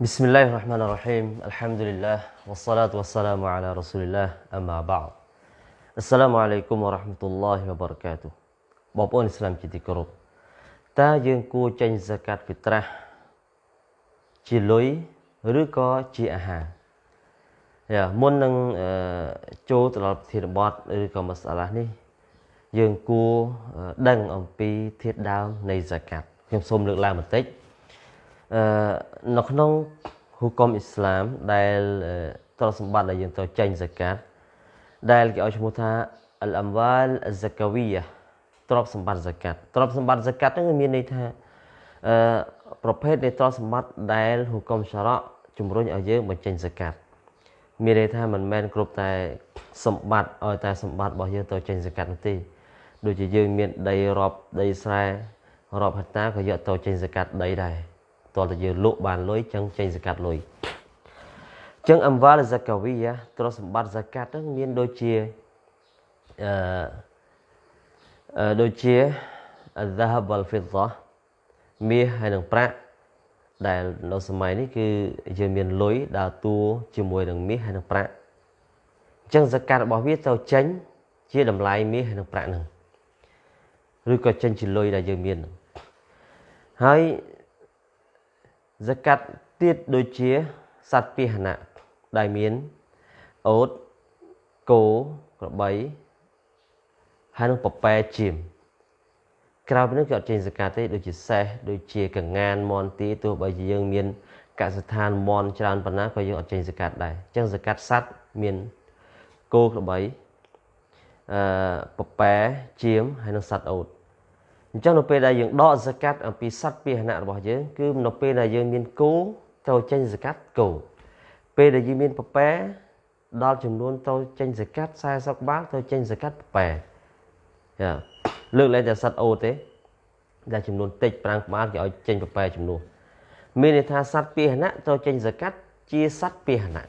Bismillahirrahmanirrahim. Alhamdulillah wassalatu wassalamu ala Rasulillah. Amma ba'd. Assalamualaikum warahmatullahi wabarakatuh. បងប្អូនឥស្លាមជាទីគោរពតើយើងគួរចេញហ្សាកាត់ហ្វីត្រាស់ជាលុយឬក៏ជាអាហារយ៉ាមុននឹងចូលទៅដល់ប្រធានបទឬក៏មសាឡានេះ យើងគួរដឹងអំពីធាតុដើមនៃហ្សាកាត់ខ្ញុំសូមលើកឡើងបន្តិច អឺនៅក្នុងហុគមអ៊ីស្លាមដែលទ្រព្យសម្បត្តិដែលយើងត្រូវចេញហ្សាកាត់ដែលគេឲ្យឈ្មោះថាអលអំវ៉ាលអហ្សាកាវីយ៉ាទ្រព្យសម្បត្តិហ្សាកាត់ទ្រព្យសម្បត្តិហ្សាកាត់ហ្នឹងមានន័យថាអឺប្រភេទនៃទ្រព្យសម្បត្តិដែលហុគមសារ៉ាជំរុញឲ្យយើងបញ្ចេញហ្សាកាត់មានន័យថាមិនមែនគ្រប់តែសម្បត្តិឲ្យតែសម្បត្តិរបស់យើងទៅចេញហ្សាកាត់នោះទេដូចជាយើងមានដីរាប់ដីស្រែរាប់ហិកតាក៏យកទៅចេញហ្សាកាត់ដីដែរ តើតើយើងលក់បានលុយចឹងចេញហ្សាកាត់លុយចឹងអំវ៉ាលហ្សាកាវីយ៉ាទ្រព្យសម្បត្តិហ្សាកាត់ហ្នឹងមានដូចជាអឺដូចជា الذهب والفضة មាសហើយនិងប្រាក់ដែលនៅសម័យនេះគឺយើងមានលុយដើរតួជាមួយនឹងមាសហើយនិងប្រាក់អញ្ចឹងសកាត់របស់វាទៅចេញជាតម្លៃមាសហើយនិងប្រាក់ហ្នឹងឬក៏ចេញជាលុយដែលយើងមានហើយ សកាត់ទៀតដូចជាសត្វពាហនៈដែលមានអូតគោក្របីហើយនឹងពប៉ែជាមក្រៅពីនេះគេអត់ចេញសកាត់ទេដូចជាសេះដូចជាកងានមន់ទីទោះបីជាយើងមានកសិដ្ឋានមន់ច្រើនប៉ុណ្ណាក៏យើងអត់ចេញសកាត់ដែរអញ្ចឹងសកាត់សត្វមានគោក្របីអឺពប៉ែជាមហើយនឹងសត្វអូត អញ្ចឹងនៅពេលដែលយើងដកសកាត់អំពីសัตว์ពាហនៈរបស់យើងគឺនៅពេលដែលយើងមានគោត្រូវចេញសកាត់គោពេលដែលយើងមានពពែដល់ចំនួនត្រូវចេញសកាត់40បាតត្រូវចេញសកាត់ពពែយ៉ាលើកលែងតែសត្វអូទេដែលចំនួនតិចប្រាំងក្បាលគេឲ្យចេញប្រប៉ែចំនួនមានន័យថាសត្វពាហនៈត្រូវចេញសកាត់ជាសត្វពាហនៈ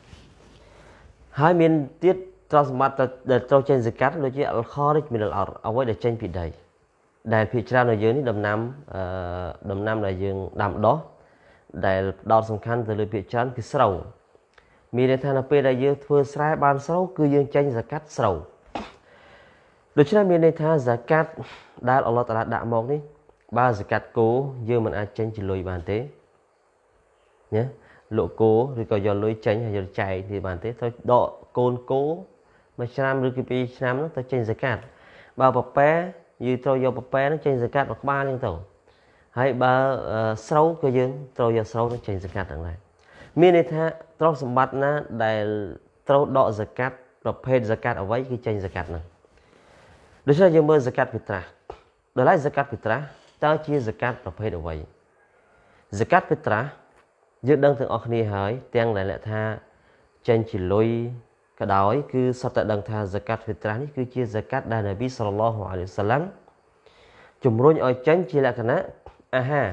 ហើយមានទៀតទ្រព្យសម្បត្តិដែលត្រូវចេញសកាត់ដូចជាអលខរិចមីនអលអរអ្វីដែលចេញពីដី ដែលភាគច្រើននៅយើងនេះដំណាំអឺដំណាំដែលយើងដាំដុះដែលផ្ដោតសំខាន់ទៅលើភាគច្រើនគឺស្រូវមានន័យថានៅពេលដែលយើងធ្វើស្រែបានស្រូវគឺយើងចេញសកាត់ស្រូវដូច្នេះមានន័យថាហ្សាកាត់ដែលអល់ឡោះតាឡាដាក់មកនេះបើហ្សាកាត់គោយើងមិនអាចចេញជាលុយបានទេណាលក់គោឬក៏យកលុយចេញហើយយកចែកនេះបានទេត្រូវដកកូនគោមួយឆ្នាំឬគឺពីរឆ្នាំនោះទៅចេញហ្សាកាត់បើប្រប៉ែ យើងត្រូវយកប្រប៉ែនោះចេញហ្សាកាត់មួយក្បាលហ្នឹងទៅហើយបើស្រូវក៏យើងត្រូវយកស្រូវនោះចេញហ្សាកាត់ទាំងដែរមានន័យថាទ្រព្យសម្បត្តិណាដែលត្រូវដកហ្សាកាត់ប្រភេទហ្សាកាត់អ្វីគឺចេញហ្សាកាត់ហ្នឹងដូច្នេះយើងមើលសកាត់ពិត្រាស់ដល់ហើយសកាត់ពិត្រាស់តើជាសកាត់ប្រភេទអ្វីសកាត់ពិត្រាស់យើងដឹងទាំងអស់គ្នាហើយទាំងដែលលក្ខថាចេញជាលុយ ក៏ដោយគឺសត្វតែដឹងថាសកាត់ពិត្រាស់នេះគឺជាសកាត់ដែលនប៊ីសល្លឡោះអាឡៃសាឡាំជំរុញឲ្យចេញជាលក្ខណៈអាហារ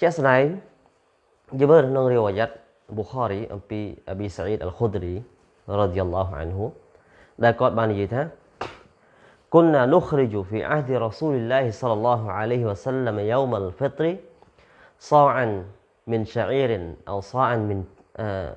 ជាក់ស្ដែងយើងមើលក្នុងរីវ៉ាយ៉ាត់ប៊ូខារីអំពីអប៊ីសាអ៊ីតអលខុឌរីរ៉ាឌីយ៉ាឡោះអានហ៊ូដែលគាត់បាននិយាយថា كنا نخرج في عهد رسول الله صلى الله عليه وسلم يوم الفطر صاعا من شعير أو صاعا من آه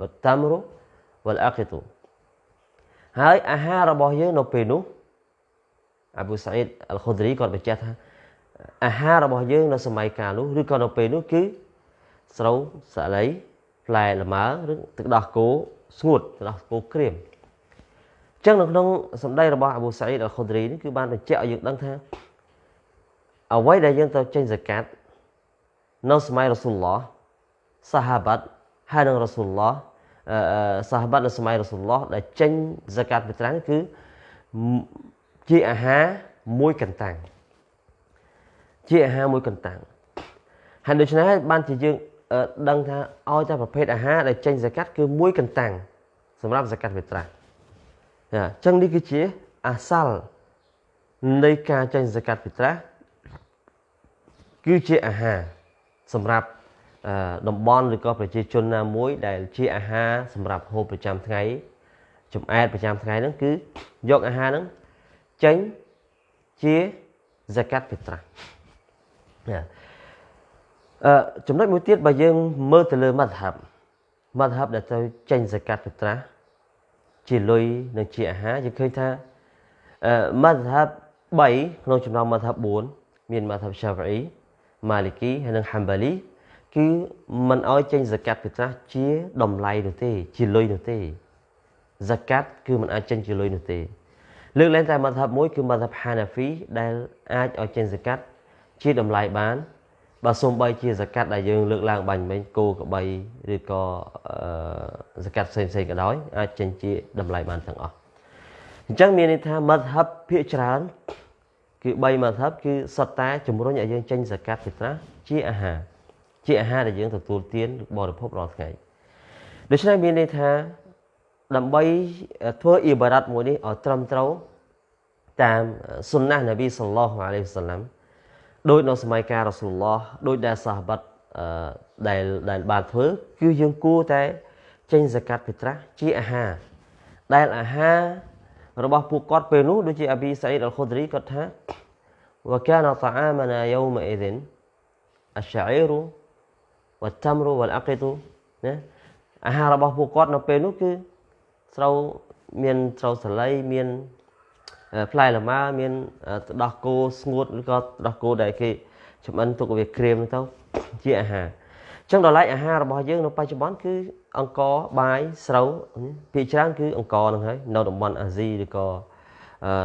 والتمر والأقط ហើយអាហាររបស់យើងនៅពេលនោះអាប៊ូសាអ៊ីតអលខុឌរីគាត់បញ្ជាក់ថាអាហាររបស់យើងនៅសម័យកាលនោះឬក៏នៅពេលនោះគឺស្រូវសាលីផ្លែលម៉ើឬទឹកដោះគោស្ងួតទឹកដោះគោក្រៀមចឹងនៅក្នុងសម្ដីរបស់អាប៊ូសាអ៊ីតអលខុឌរីនេះគឺបានបញ្ជាក់ឲ្យយើងដឹងថាអ្វីដែលយើងត្រូវចេញហ្សាកាត់នៅសម័យរ៉ាស៊ូលឡោះសាហាបាត់ ហើយនឹងរ៉ាស៊ូលឡោះអឺសាហាបាត់នៅសម័យរ៉ាស៊ូលឡោះដែលចេញហ្សាកាត់ពីត្រាំងគឺជាអាហារមួយកន្តាំងជាអាហារមួយកន្តាំងហើយដូច្នេះបានជាយើងដឹងថាឲ្យតែប្រភេទអាហារដែលចេញសកាត់គឺមួយកន្តាំងសម្រាប់សកាត់វិត្រាអញ្ចឹងនេះគឺជាអាសាល់នៃការចេញសកាត់វិត្រាគឺជាអាហារសម្រាប់ តំបន់ឬក៏ប្រជាជនណាមួយដែលជាអាហារសម្រាប់ហូបប្រចាំថ្ងៃចំអែតប្រចាំថ្ងៃហ្នឹងគឺយកអាហារហ្នឹងចេញជា zakat fitrah អឺចំណុចមួយទៀតបើយើងមើលទៅលើ madhab madhab ដែលទៅចេញ zakat fitrah ជាលុយនិងជាអាហារយើងឃើញថាអឺ madhab 3ក្នុងចំណោម madhab 4មាន madhab Shafi'i Maliki ហើយនិង Hanbali គឺមិនអោយចេញ zakat fitrah ជាតម្លៃនោះទេ ជាលុយនោះទេ zakat គឺមិនអាចចេញជាលុយនោះទេលើកលែងតែមធ្យមមួយគឺមធ្យម Hanafi ដែលអាចឲ្យចេញសកាត់ជាតម្លៃបានបើសូម្បីជាសកាត់ដែលយើងលើកឡើងបាញ់មិញគោក្របីឬក៏សកាត់ផ្សេងផ្សេងក៏ដោយអាចចេញជាតម្លៃបានទាំងអស់អញ្ចឹងមានន័យថាមធ្យមភាគច្រើនគឺ3មធ្យមគឺសុទ្ធតែជំរុញឲ្យយើងចេញសកាត់ពីត្រាស់ជាអាហារ ជាអាហារដែលយើងទទួលទានឬបរិភោគរាល់ថ្ងៃដូច្នេះមានន័យថាដើម្បីធ្វើអ៊ីបារ៉ាត់មួយនេះឲ្យត្រឹមត្រូវតាមសុនណះនប៊ីសល្លោះអាឡៃហ៊ីវសាឡាំដោយនៅសម័យកាលរ៉ាស៊ូលឡោះដោយដែលសាហាបដែលដែលបានធ្វើគឺយើងគួរតែចេញសកាត់ពិត្រាជាអាហារដែលអាហាររបស់ពួកគាត់ពេលនោះដូចជាអប៊ីសាអ៊ីដអល់ខូឌរីគាត់ថាវកានតាអាមណាយូមអ៊ីឌិនអស្សាអ៊ីរូ ហាររបស់ពួកគាត់នៅពេលនោះគឺស្រូវមានស្រូវសាលីមានផ្លែលម៉ើមានទឹកដោះគោស្ងួតឬក៏ទឹកដោះគោដែលគេចម្អិនទុកវាក្រៀមទៅជាអាហារអញ្ចឹងដល់ឡែកអាហាររបស់យើងនៅបច្ចុប្បន្នគឺអង្ករបាយស្រូវភាគច្រើនគឺអង្ករហ្នឹងហើយនៅតំបន់អាស៊ីឬក៏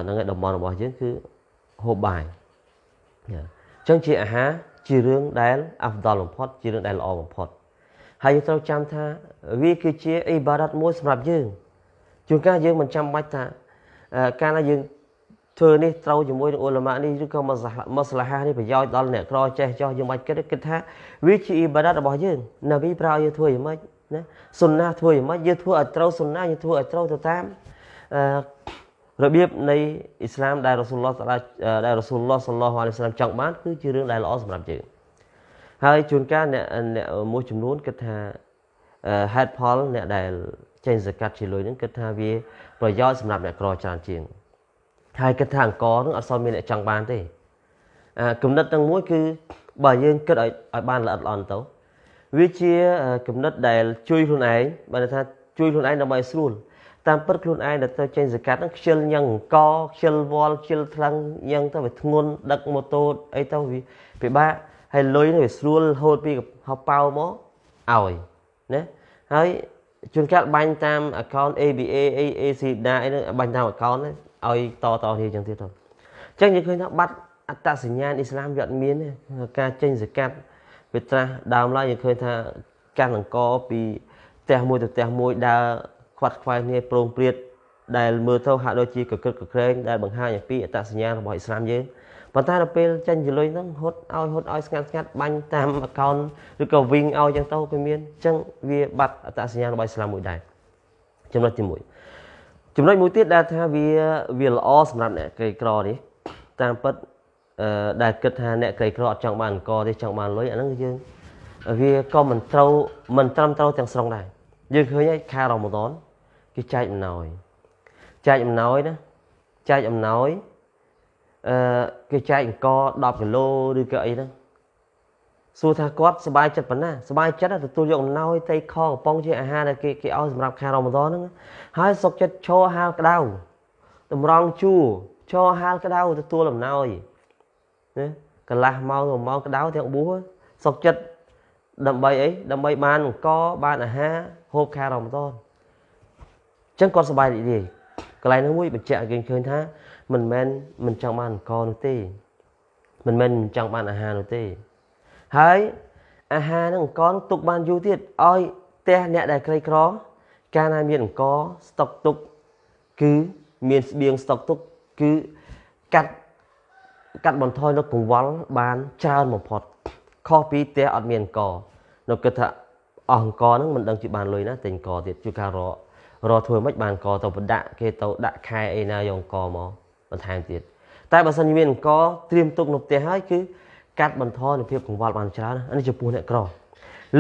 ហ្នឹងឯតំបន់របស់យើងគឺហូបបាយអញ្ចឹងជាអាហារ ជារឿងដែលអាហ្វដលបំផុតជារឿងដែលល្អបំផុតហើយយើងត្រូវចាំថាវាគឺជាអ៊ីបារ៉ាត់មួយសម្រាប់យើងជួនកាលយើងមិនចាំបាច់ថាកាលណាយើងធ្វើនេះត្រូវជាមួយនឹងអ៊ុលម៉ានេះឬក៏មកស្លាហានេះប្រយោជន៍ដល់អ្នកក្រចេះចោះយើងបាច់គិតគិតថាវាជាអ៊ីបាដាតរបស់យើងណាវីប្រើយើងធ្វើយ៉ាងម៉េចណាសុនណាធ្វើយ៉ាងម៉េចយើងធ្វើឲ្យត្រូវសុនណាយើងធ្វើឲ្យត្រូវទៅតាមអឺ របៀបនៃអ៊ីស្លាមដែលរ៉ាស៊ូលឡោះដែលរ៉ាស៊ូលឡោះសល្លោះអាឡៃសាឡាមចង់បានគឺជារឿងដែលល្អសម្រាប់យើងហើយជួនកាលអ្នកអ្នកមួយចំនួនគិតថាហេតុផលអ្នកដែលចេញសកាត់ជាលុយហ្នឹងគិតថាវាប្រយោជន៍សម្រាប់អ្នកក្រច្រើនជាងហើយគិតថាអង្គនឹងអត់សូវមានអ្នកចង់បានទេអឺគំនិតទាំងមួយគឺបើយើងគិតឲ្យឲ្យបានល្អិតល្អន់ទៅវាជាគំនិតដែលជួយខ្លួនឯងបើថាជួយខ្លួនឯងដើម្បីស្រួល តាមពិតខ្លួនឯងដែលទៅចេញសកាត់ហ្នឹងខ្ជិលញ៉ឹងអង្គខ្ជិលវល់ខ្ជិលថ្លឹងញ៉ឹងទៅវាធ្ងន់ដឹកម៉ូតូអីទៅវាពិបាកហើយលុយនេះវាស្រួលហូតពីហៅប៉ៅមកឲ្យណាហើយជួនកាលបាញ់តាម account ABA AAC ណាអីហ្នឹងបាញ់តាម account ហ្នឹងឲ្យតតគ្នាចឹងទៀតទៅអញ្ចឹងយើងឃើញថាបាត់អត្តសញ្ញាណអ៊ីស្លាមវាអត់មានទេការចេញសកាត់វាត្រាស់ដើមឡើយយើងឃើញថាកាន់អង្គពីផ្ទះមួយទៅផ្ទះមួយដើរ ខ្វាត់ខ្វែងគ្នាប្រងព្រាតដែលមើលទៅហាក់ដូចជាកក្រឹកកក្រែងដែលបង្ហាញអំពីអត្តសញ្ញាណរបស់អ៊ីស្លាមយើងប៉ុន្តែដល់ពេលចេញចលុយហ្នឹងហត់ឲ្យហត់ឲ្យស្ងាត់ស្ងាត់បាញ់តាម account ឬក៏វិញឲ្យចឹងទៅវាមានអញ្ចឹងវាបាត់អត្តសញ្ញាណរបស់អ៊ីស្លាមមួយដែរចំណុចទី1ចំណុចមួយទៀតដែលថាវាវាល្អសម្រាប់អ្នកក្រីក្រនេះតាមពិតអឺដែលគិតថាអ្នកក្រីក្រអត់ចង់បានអង្គទេចង់បានលុយអាហ្នឹងយើងវាក៏មិនត្រូវមិនត្រឹមត្រូវទាំងស្រុងដែរយើងឃើញហើយខែរ៉ម៉ាដន គេចែកអំណោយចែកអំណោយណាចែកអំណោយអឺគេចែកអង្គ10គីឡូឬក៏អីហ្នឹងសួរថាគាត់សុបាយចិត្តប៉ុណ្ណាសុបាយចិត្តទទួលយកអំណោយត្រីខកំប៉ុងជាអាហារដែលគេគេឲ្យសម្រាប់ខែរ៉ូម៉ាដនហ្នឹងហើយសុខចិត្តឈរហាលក្តៅតម្រង់ជួរឈរហាលក្តៅទទួលអំណោយណាកន្លះម៉ោងមួយម៉ោងក្តៅទាំងបួសសុខចិត្តដើម្បីអីដើម្បីបានអង្គបានអាហារហូបខែរ៉ូម៉ាដន ចឹងគាត់សប្បាយរីករាយកន្លែងនោះមួយបញ្ជាក់ឲ្យគេឃើញថា មិនមែនមិនចង់បានអង្គនោះទេ មិនមែនមិនចង់បានអាហារនោះទេ ហើយអាហារនឹងអង្គទុកបានយូរទៀតឲ្យផ្ទះអ្នកដែលក្រីក្រ កាលណាមានអង្គស្តុកទុក គឺមានស្បៀងស្តុកទុកគឺកាត់កាត់បន្ថយនៅកង្វល់បានច្រើនបំផុតខុសពីផ្ទះអត់មានអង្គនៅគិតថាអស់អង្គហ្នឹងមិនដឹងជាបានលុយណាទិញអង្គទៀតជួយការរក រកធ្វើមិនបានអង្គទៅបដាក់គេទៅដាក់ខែអីណាយកអង្គមកបន្ថែមទៀតតែបើសិនជាមានអង្គត្រៀមទុកនៅផ្ទះហើយគឺកាត់បន្ថយនូវភាពកង្វល់បានច្រើនអានេះចំពោះអ្នកក្រ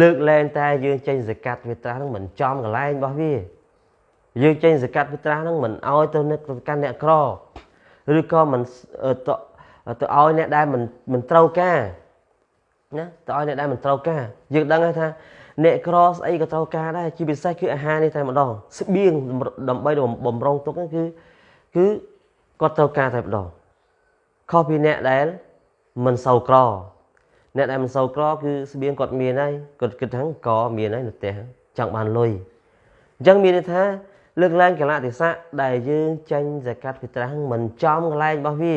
លើកលែងតែយើងចេញសកាត់វាត្រាស់ហ្នឹងមិនចំកន្លែងរបស់វាយើងចេញសកាត់វាត្រាស់ហ្នឹងមិនឲ្យទៅអ្នកកាន់អ្នកក្រឬក៏មិនទៅទៅឲ្យអ្នកដែលមិនមិនត្រូវការណាទៅឲ្យអ្នកដែលមិនត្រូវការយើងដឹងហើយថា អ្នកក្រស្អីក៏ត្រូវការដែរជាពិសេសគឺអាហារនេះតែម្ដងស្បៀងដើម្បីបំរុងទុកហ្នឹងគឺគឺគាត់ត្រូវការតែម្ដងខុសពីអ្នកដែលមិនសូវក្រអ្នកដែលមិនសូវក្រគឺស្បៀងគាត់មានហើយគាត់គិតថាក៏មានហើយនៅផ្ទះចង់បានលុយអញ្ចឹងមានន័យថាលើកឡើងកលៈទេសៈដែលយើងចាញ់សកាត់ពិត្រាស់មិនចំកន្លែងរបស់វា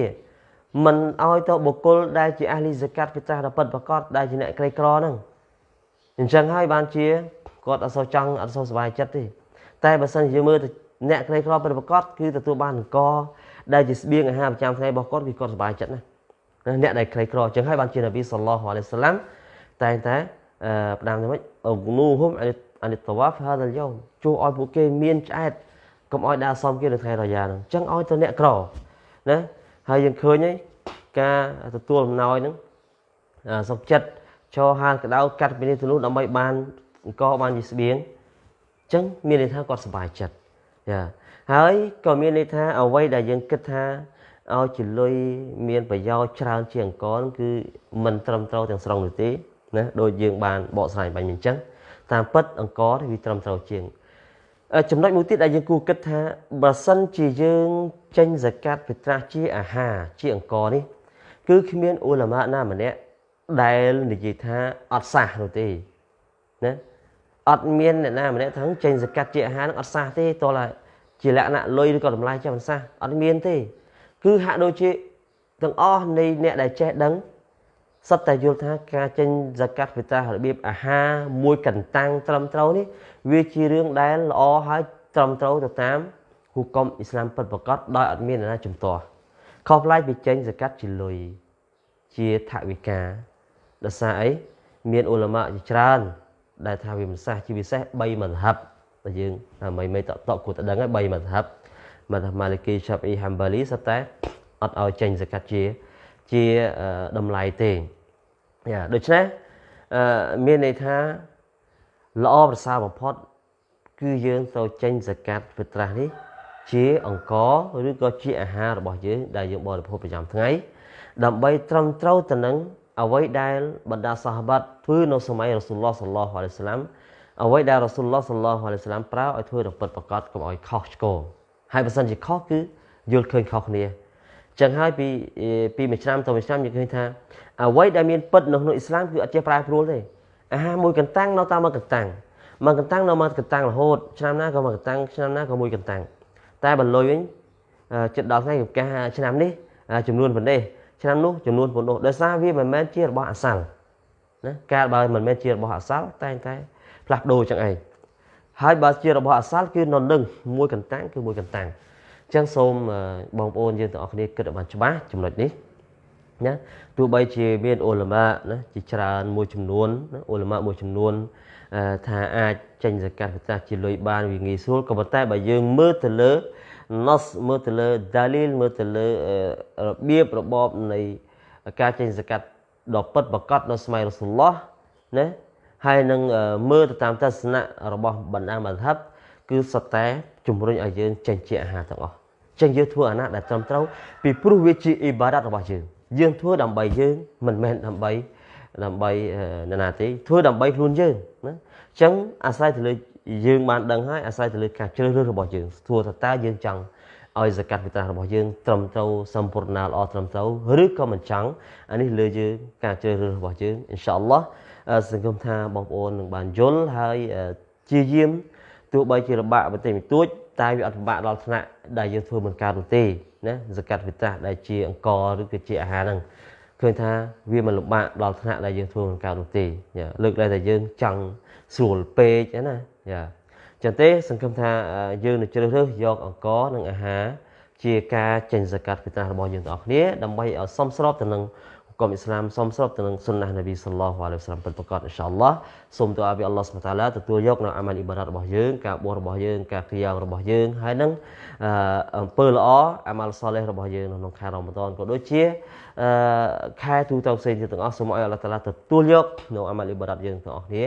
មិនឲ្យទៅបុគ្គលដែលជាអះលីសកាត់ពិត្រាស់ដ៏ពិតប្រកបដែលជាអ្នកក្រីក្រហ្នឹង អញ្ចឹងហើយបានជាគាត់អត់សូវចង់អត់សូវសុបាយចិត្តទេតែបើសិនជាមើលទៅអ្នកក្រីក្រពិតប្រកបគឺទទួលបានអង្គដែលជាស្បៀងអាហារប្រចាំថ្ងៃរបស់គាត់គឺគាត់សុបាយចិត្តណាអ្នកដែលក្រីក្រអញ្ចឹងហើយបានជានប៊ីសល្លោះអាឡៃសាឡាំតែតែផ្ដាំទៅវិញអុនូហុំអានិតវ៉ាហ្វហាដលយ៉ូមជួយឲ្យពួកគេមានឆ្អែតកុំឲ្យដើរសំគេនៅថ្ងៃរយ៉ាហ្នឹងអញ្ចឹងឲ្យទៅអ្នកក្រណាហើយយើងឃើញហើយការទទួលអំណោយហ្នឹងសុខចិត្ត ឈរហាលកដៅកាត់ពីនេះទៅនោះដើម្បីបានអង្គបានជាស្បៀងអញ្ចឹងមានន័យថាគាត់សប្បាយចិត្តយ៉ាហើយក៏មានន័យថាអ្វីដែលយើងគិតថាឲ្យជាលុយមានប្រយោជន៍ច្រើនជាងអង្គគឺមិនត្រឹមត្រូវទាំងស្រុងនោះទេណាដូចយើងបានបកស្រាយបាញ់អញ្ចឹងតាមពិតអង្គវាត្រឹមត្រូវជាងចំណុចមួយទៀតដែលយើងគួរគិតថាបើសិនជាយើងចេញសកាត់ពិត្រាស់ជាអាហារជាអង្គនេះគឺគ្មានអ៊ូឡាម៉ាណាម្នាក់ ដែលនិយាយថាអត់សះនោះទេណាអត់មានអ្នកណាម្នាក់ថាចេញសកាត់ជាអាហារនឹងអត់សះទេតោះឡាជាលក្ខណៈលុយឬក៏តម្លៃចាំមិនសះអត់មានទេ គឺហាក់ដូចជាទាំងអស់នៃអ្នកដែលចេះដឹងសិតតែយល់ថាការចេញសកាត់វិតារបៀបអាហារមួយកន្តាំងត្រឹមត្រូវនេះវាជារឿងដែលល្អហើយត្រឹមត្រូវទៅតាមហុគមអ៊ីស្លាមពិតប្រាកដដោយអត់មានអ្នកណាជំទាស់ខុសប្លែកពីចេញសកាត់ជាលុយជាថវិកា ដោយសារអីមានអ៊ុលម៉ាជាច្រើន ដែលថាវាមិនសះជាពិសេស3មន្ហាប់តែយើងមិនមិនតតគួរតែដឹងហើយ3មន្ហាប់មន្ហាប់ម៉ាលីគីឆាប់អ៊ីហាំបាលីសតែអត់ឲ្យចេញសកាត់ជាជាតម្លៃទេយ៉ាដូច្នេះអឺមានន័យថាល្អប្រសើរបំផុត គឺយើងទៅចេញសកាត់វិត្រាស់នេះជាអង្គឬក៏ជាអាហាររបស់យើងដែលយើងបរិភោគប្រចាំថ្ងៃដើម្បីត្រឹមត្រូវទៅនឹង អ្វីដែលបណ្ដាសាហាបាត់ធ្វើនៅសម័យរ៉ាស៊ូលឡោះសល្លោះអាឡៃសាឡាំអ្វីដែលរ៉ាស៊ូលឡោះសល្លោះអាឡៃសាឡាំប្រើឲ្យធ្វើទៅពិតប្រកបកុំឲ្យខុសឆ្គងហើយបើសិនជាខុសគឺយល់ឃើញខុសគ្នាចឹងហើយពីពីមួយឆ្នាំទៅមួយឆ្នាំយើងឃើញថាអ្វីដែលមានពិតនៅក្នុងអ៊ីស្លាមគឺអត់ចេះប្រែប្រួលទេអាហារមួយកន្តាំងនៅតាមមួយកន្តាំងមួយកន្តាំងនៅមួយកន្តាំងរហូតឆ្នាំណាក៏មួយកន្តាំងឆ្នាំណាក៏មួយកន្តាំងតែបើលុយវិញចិត្តដល់ថ្ងៃកាឆ្នាំនេះចំនួនប៉ុណ្ណេះ ឆ្នាំនោះចំនួនប៉ុណ្ណោះដោយសារវាមិនមែនជារបស់អាសាល់ណាការបើមិនមែនជារបស់អាសាល់តែតែផ្លាស់ប្ដូរចឹងឯងហើយបើជារបស់អាសាល់គឺនៅនឹងមួយកន្តាំងគឺមួយកន្តាំងចឹងសូមបងប្អូនយើងទាំងអស់គ្នាគិតឲ្យបានច្បាស់ចំណុចនេះណាទោះបីជាមានអ៊ុលម៉ាណាជាច្រើនមួយចំនួនណាអ៊ុលម៉ាមួយចំនួនថាអាចចេញសកាត់ប្រកាសជាលុយបានវាងាយស្រួលក៏ប៉ុន្តែបើយើងមើលទៅលើ nos មើលទៅលើ dalil មើលទៅលើរបៀបរបបនៃការចេញសកាត់ដ៏ពិតប្រកបនៅសម័យរ៉ូស៊ូលឡោះណាហើយនឹងមើលទៅតាមទស្សនៈរបស់បណ្ដាមហាប់គឺសុទ្ធតែជំរុញឲ្យយើងចេញជាអាហារទាំងអស់ចឹងយើងធ្វើអាណាដែលត្រឹមត្រូវពីព្រោះវាជាអ៊ីបារ៉ាត់របស់យើងយើងធ្វើដើម្បីយើងមិនមែនដើម្បីដើម្បីនរណាទេធ្វើដើម្បីខ្លួនយើងណាអញ្ចឹងអាស្រ័យទៅលើ យើងបានដឹងហើយអាស្រ័យទៅលើការជ្រើសរើសរបស់យើងធ្វើថាតើយើងចង់ឲ្យសកាត់វិត្រារបស់យើងត្រឹមត្រូវសម្ពូរណាល្អត្រឹមត្រូវឬក៏មិនចង់អានេះលើយើងការជ្រើសរើសរបស់យើងអ៊ីនសាអល់ឡោះសង្ឃឹមថាបងប្អូននឹងបានយល់ហើយជាយាមទោះបីជាលំបាកបន្តិចបន្តួចតែវាអត់ពិបាកដល់ថ្នាក់ដែលយើងធ្វើមិនកើតនោះទេណាសកាត់វិត្រាដែលជាអង្គឬក៏ជាអាហារហ្នឹងឃើញថាវាមិនលំបាកដល់ថ្នាក់ដែលយើងធ្វើមិនកើតនោះទេលើកឡើងតែយើងចង់ស្រួលពេកណា យ៉ាចឹងទេសង្ឃឹមថាយើងនឹងជ្រើសរើសយកអង្គនិងអាហារជាការចេញសកាត់វិត្រារបស់យើងទាំងអស់គ្នាដើម្បីឲ្យសមស្របទៅនឹងកគមអ៊ីស្លាមសមស្របទៅនឹងសុនណះនប៊ីសល្លោះអាឡៃហ៊ីវសឡាមពិតប្រាកដអ៊ីនសាអល់ឡោះសូមទូអាពីអល់ឡោះសុបតាឡាទទួលយកនៅអាម៉ាល់អ៊ីបាដាតរបស់យើងការបួសរបស់យើងការក្យ៉ាងរបស់យើងហើយនឹងអំពើល្អអាម៉ាល់សលេះរបស់យើងនៅក្នុងខែរ៉ម៉ាដនក៏ដូចជាខែទូទៅផ្សេងទៀតទាំងអស់សូមឲ្យអល់ឡោះតាឡាទទួលយកនៅអាម៉ាល់អ៊ីបាដាតយើងទាំងអស់គ្នា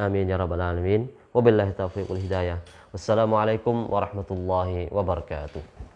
អាមីនយ៉ារ៉ាប់អាឡាមីន Wabillahi taufiq wal hidayah. Wassalamualaikum warahmatullahi wabarakatuh.